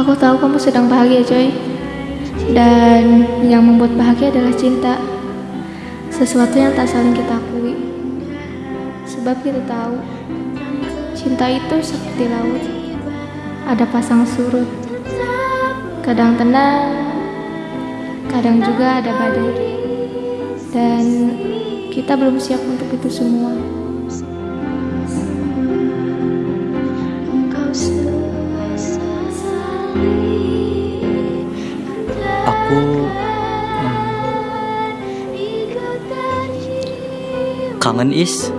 Aku tahu kamu sedang bahagia, Joy. Dan yang membuat bahagia adalah cinta. Sesuatu yang tak saling kita akui. Sebab kita tahu, cinta itu seperti laut. Ada pasang surut. Kadang tenang, kadang juga ada badai. Dan kita belum siap untuk itu semua. aku hmm. kangen is.